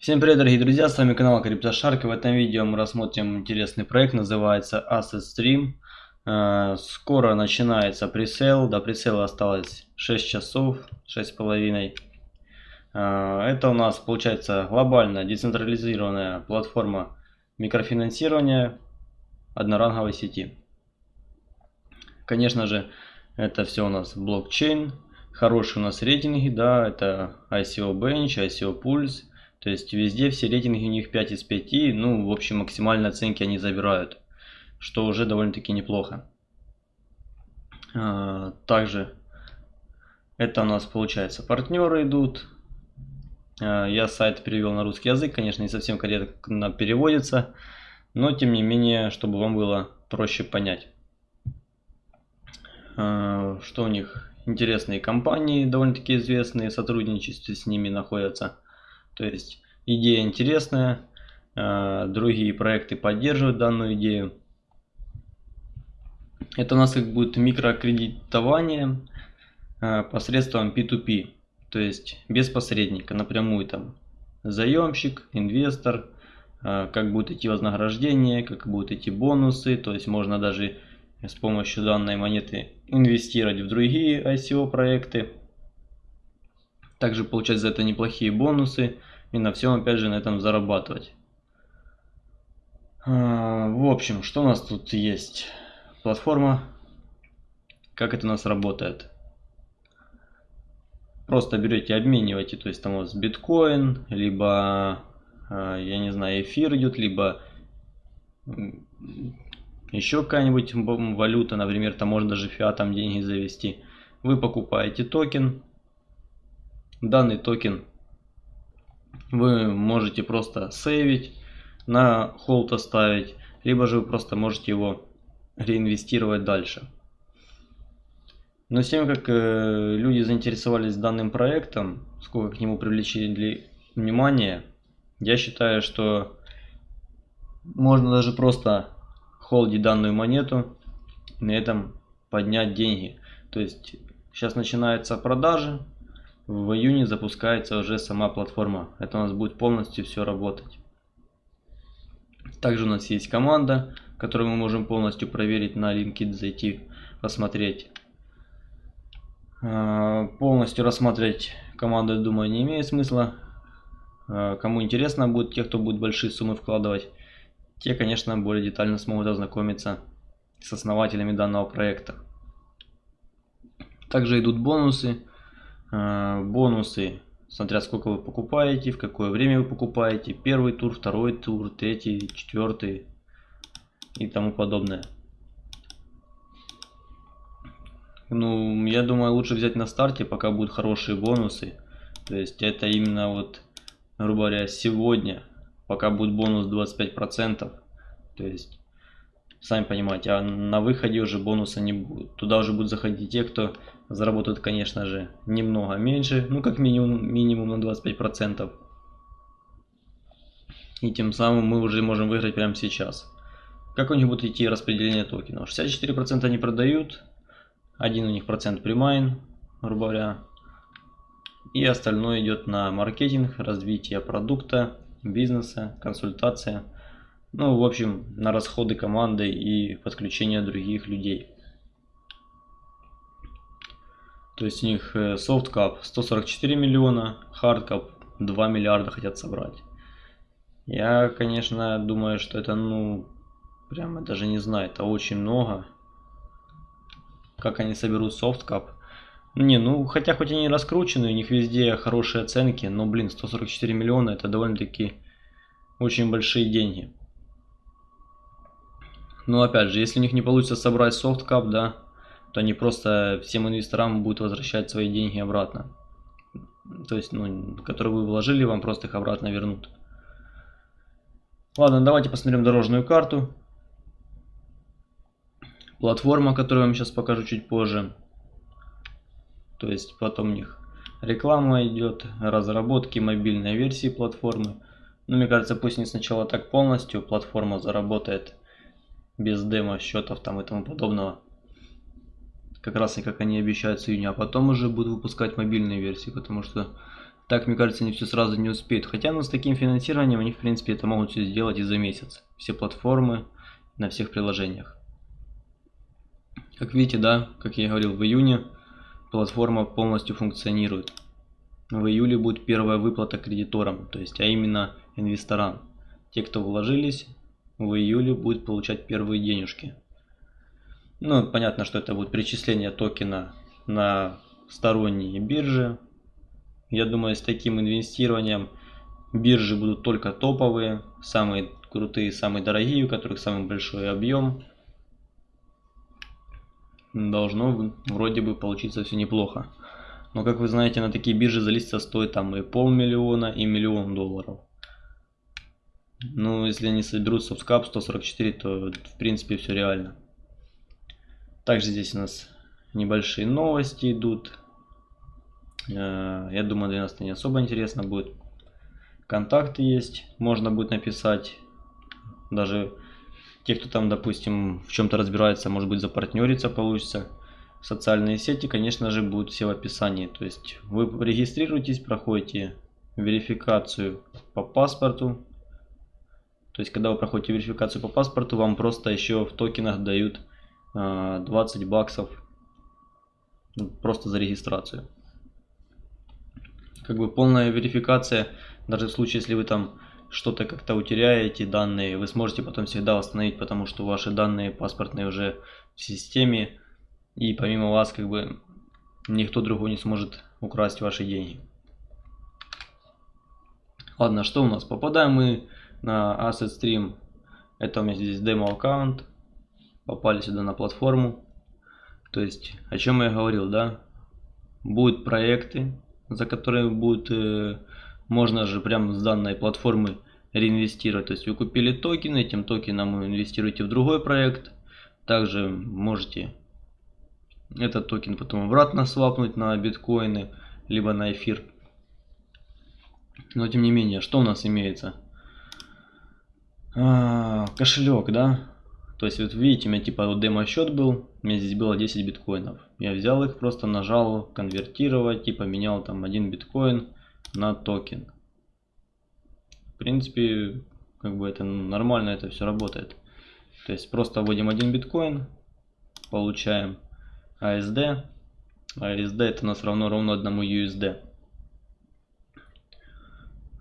Всем привет, дорогие друзья, с вами канал CryptoShark. В этом видео мы рассмотрим интересный проект, называется Asset Stream. Э, скоро начинается пресейл, до пресейла осталось 6 часов, 6,5. Э, это у нас получается глобальная децентрализированная платформа микрофинансирования одноранговой сети. Конечно же, это все у нас блокчейн, хорошие у нас рейтинги, да, это ICO Bench, ICO Pulse, то есть везде все рейтинги у них 5 из 5, ну, в общем, максимальные оценки они забирают, что уже довольно-таки неплохо. А, также это у нас получается партнеры идут. А, я сайт перевел на русский язык, конечно, не совсем корректно переводится, но тем не менее, чтобы вам было проще понять. А, что у них? Интересные компании, довольно-таки известные, сотрудничество с ними находятся. То есть идея интересная, а, другие проекты поддерживают данную идею. Это у нас как будет микрокредитование а, посредством P2P, то есть без посредника, напрямую там заемщик, инвестор, а, как будет идти вознаграждение, как будут идти бонусы, то есть можно даже с помощью данной монеты инвестировать в другие ICO проекты. Также получать за это неплохие бонусы и на всем опять же на этом зарабатывать. А, в общем, что у нас тут есть? Платформа. Как это у нас работает? Просто берете, обмениваете, то есть там у вас биткоин, либо, а, я не знаю, эфир идет, либо еще какая-нибудь валюта, например, там можно даже фиатом деньги завести. Вы покупаете токен. Данный токен вы можете просто сейвить, на hold оставить, либо же вы просто можете его реинвестировать дальше. Но с тем, как э, люди заинтересовались данным проектом, сколько к нему привлечили внимание, я считаю, что можно даже просто холдить данную монету, на этом поднять деньги. То есть сейчас начинаются продажи, в июне запускается уже сама платформа. Это у нас будет полностью все работать. Также у нас есть команда, которую мы можем полностью проверить на LinkedIn, зайти, посмотреть. А, полностью рассмотреть команду, думаю, не имеет смысла. А, кому интересно будет, те, кто будет большие суммы вкладывать, те, конечно, более детально смогут ознакомиться с основателями данного проекта. Также идут бонусы. А, бонусы, смотря сколько вы покупаете, в какое время вы покупаете. Первый тур, второй тур, третий, четвертый и тому подобное. Ну, я думаю, лучше взять на старте, пока будут хорошие бонусы. То есть это именно вот, грубо говоря, сегодня пока будет бонус 25%. То есть, сами понимаете, а на выходе уже бонуса не будет. Туда уже будут заходить те, кто заработают, конечно же, немного меньше, ну как минимум, минимум на 25%. И тем самым мы уже можем выиграть прямо сейчас. Как у них будет идти распределение токенов? 64% они продают, один у них процент примайн, грубо говоря. И остальное идет на маркетинг, развитие продукта, бизнеса, консультация. Ну, в общем, на расходы команды и подключение других людей. То есть у них э, soft cap 144 миллиона, hard cap 2 миллиарда хотят собрать. Я, конечно, думаю, что это, ну, прямо даже не знаю, это очень много. Как они соберут soft cap? Не, ну, хотя хоть они раскручены, у них везде хорошие оценки, но, блин, 144 миллиона это довольно-таки очень большие деньги. Но, опять же, если у них не получится собрать soft cap, да, то они просто всем инвесторам будут возвращать свои деньги обратно. То есть, ну, которые вы вложили, вам просто их обратно вернут. Ладно, давайте посмотрим дорожную карту. Платформа, которую я вам сейчас покажу чуть позже. То есть потом у них реклама идет, разработки мобильной версии платформы. Но мне кажется, пусть не сначала так полностью платформа заработает без демо счетов там и тому подобного. Как раз и как они обещают с июня, а потом уже будут выпускать мобильные версии, потому что Так, мне кажется, они все сразу не успеют. Хотя, ну, с таким финансированием они, в принципе, это могут все сделать и за месяц. Все платформы на всех приложениях. Как видите, да, как я говорил, в июне платформа полностью функционирует. В июле будет первая выплата кредиторам, то есть, а именно инвесторам. Те, кто вложились, в июле будут получать первые денежки. Ну, понятно, что это будет перечисление токена на сторонние биржи. Я думаю, с таким инвестированием биржи будут только топовые, самые крутые, самые дорогие, у которых самый большой объем. Должно вроде бы получиться все неплохо. Но как вы знаете, на такие биржи залиститься стоит там и полмиллиона, и миллион долларов. Ну, если они соберут subscap 144, то в принципе все реально. Также здесь у нас небольшие новости идут. Э, я думаю, для нас это не особо интересно будет. Контакты есть, можно будет написать. Даже те, кто там, допустим, в чем-то разбирается, может быть, запартнериться получится. Социальные сети, конечно же, будут все в описании. То есть вы регистрируетесь, проходите верификацию по паспорту, то есть, когда вы проходите верификацию по паспорту, вам просто еще в токенах дают 20 а, баксов ну, просто за регистрацию. Как бы полная верификация, даже в случае, если вы там что-то как-то утеряете данные, вы сможете потом всегда восстановить, потому что ваши данные паспортные уже в системе, и помимо вас как бы никто другой не сможет украсть ваши деньги. Ладно, что у нас? Попадаем мы на Asset Stream. Это у меня здесь демо аккаунт. Попали сюда на платформу. То есть, о чем я говорил, да? Будут проекты, за которые будет, э, можно же прямо с данной платформы реинвестировать. То есть вы купили токен, этим токеном вы инвестируете в другой проект. Также можете этот токен потом обратно свапнуть на биткоины, либо на эфир. Но тем не менее, что у нас имеется? А, кошелек, да. То есть вот видите, у меня типа вот демо счет был, у меня здесь было 10 биткоинов. Я взял их, просто нажал конвертировать и поменял там один биткоин на токен. В принципе, как бы это нормально, это все работает. То есть просто вводим один биткоин, получаем ASD. ASD это у нас равно ровно одному USD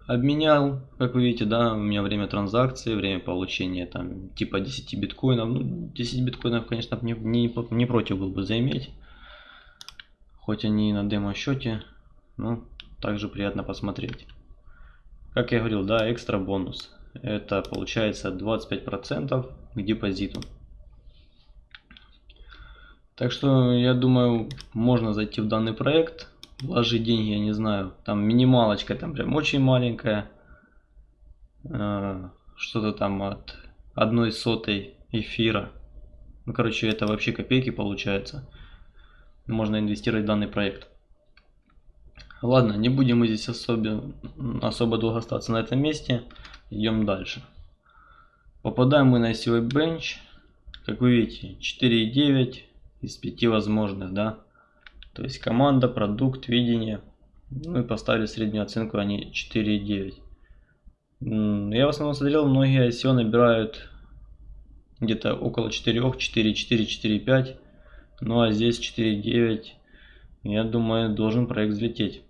обменял, как вы видите, да, у меня время транзакции, время получения там типа 10 биткоинов. Ну, 10 биткоинов, конечно, не, не, не против был бы заиметь. Хоть они на демо счете, но также приятно посмотреть. Как я говорил, да, экстра бонус. Это получается 25% к депозиту. Так что я думаю, можно зайти в данный проект вложить деньги, я не знаю, там минималочка, там прям очень маленькая, э, что-то там от одной сотой эфира. Ну, короче, это вообще копейки получается. Можно инвестировать в данный проект. Ладно, не будем мы здесь особо, особо долго остаться на этом месте. Идем дальше. Попадаем мы на сетевой бенч. Как вы видите, 4,9 из 5 возможных, да. То есть команда, продукт, видение. Ну и поставили среднюю оценку, они 4,9. Я в основном смотрел, многие ICO набирают где-то около 4, 4, 4, 4, 5. Ну а здесь 4,9. Я думаю, должен проект взлететь.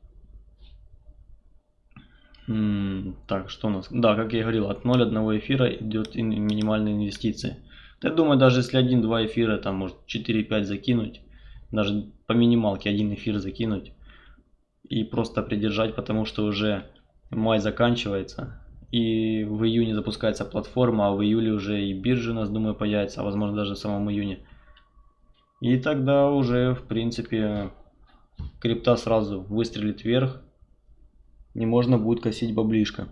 Так, что у нас? Да, как я говорил, от 0,1 эфира идет минимальные инвестиции. Я думаю, даже если 1-2 эфира, там может 4-5 закинуть, даже по минималке один эфир закинуть и просто придержать, потому что уже май заканчивается. И в июне запускается платформа, а в июле уже и биржа у нас, думаю, появится, а возможно даже в самом июне. И тогда уже, в принципе, крипта сразу выстрелит вверх, и можно будет косить баблишко.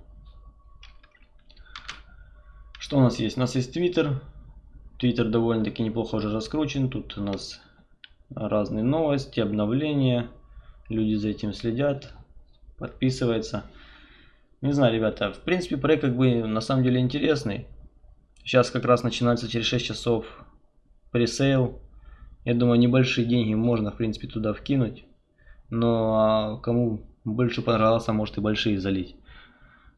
Что у нас есть? У нас есть Twitter. Twitter довольно-таки неплохо уже раскручен. Тут у нас разные новости, обновления. Люди за этим следят, подписываются. Не знаю, ребята, в принципе, проект как бы на самом деле интересный. Сейчас как раз начинается через 6 часов пресейл. Я думаю, небольшие деньги можно, в принципе, туда вкинуть. Но а, кому больше понравился, может и большие залить.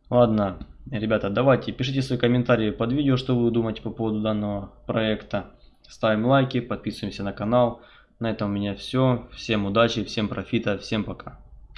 Ладно, ребята, давайте, пишите свои комментарии под видео, что вы думаете по поводу данного проекта. Ставим лайки, подписываемся на канал. На этом у меня все. Всем удачи, всем профита, всем пока.